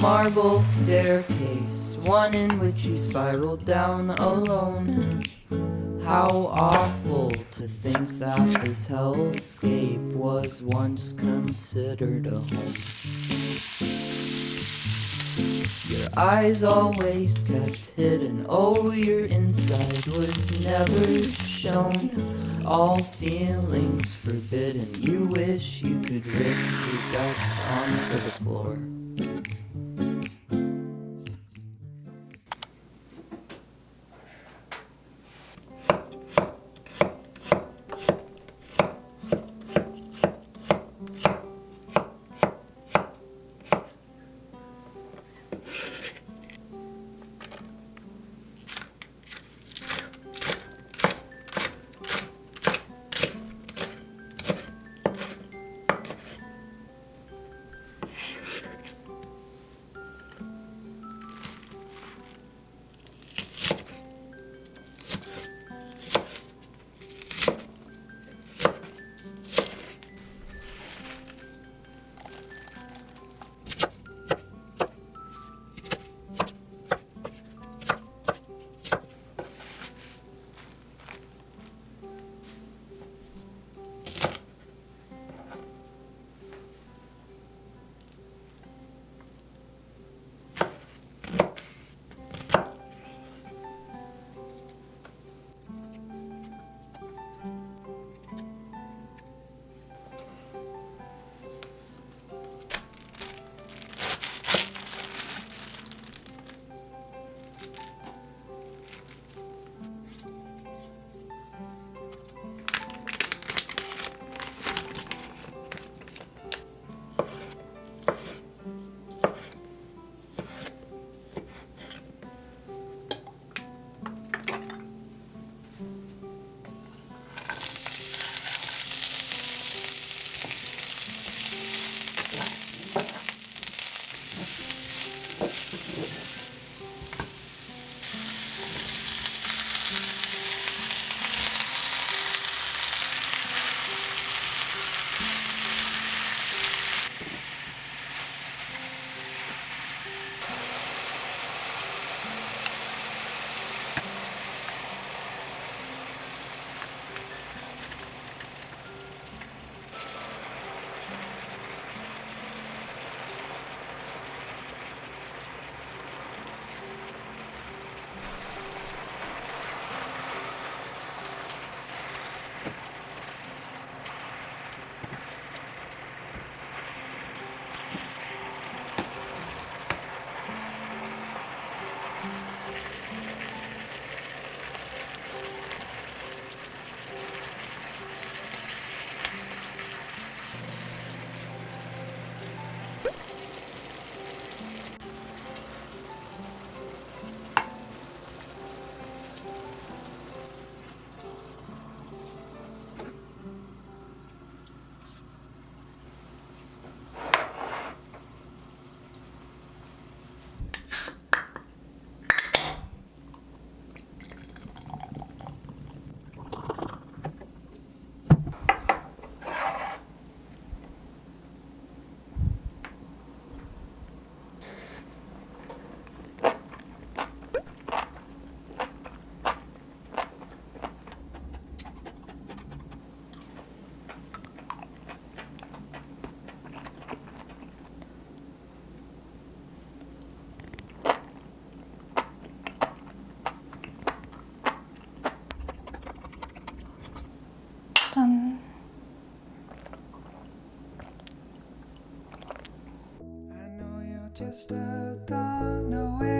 marble staircase, one in which you spiraled down alone. How awful to think that this hellscape was once considered a home. Your eyes always kept hidden, oh, your inside was never shown. All feelings forbidden, you wish you could rip your guts onto the floor. Just a dawn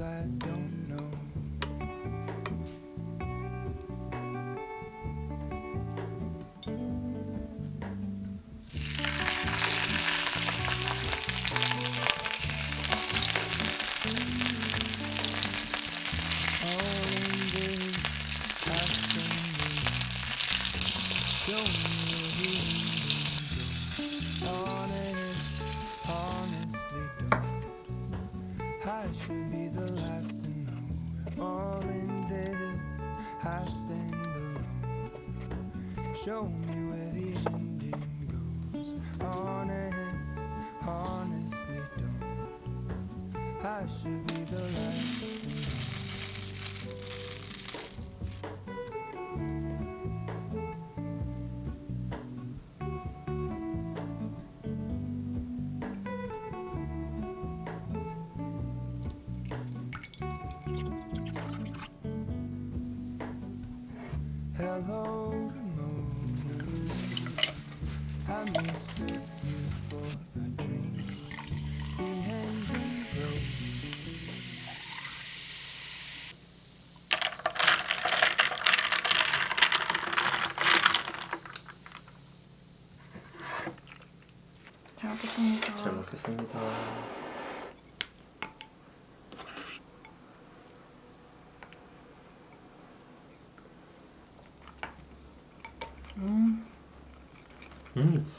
I don't 还是你的来 고생하셨습니다. 음. 음.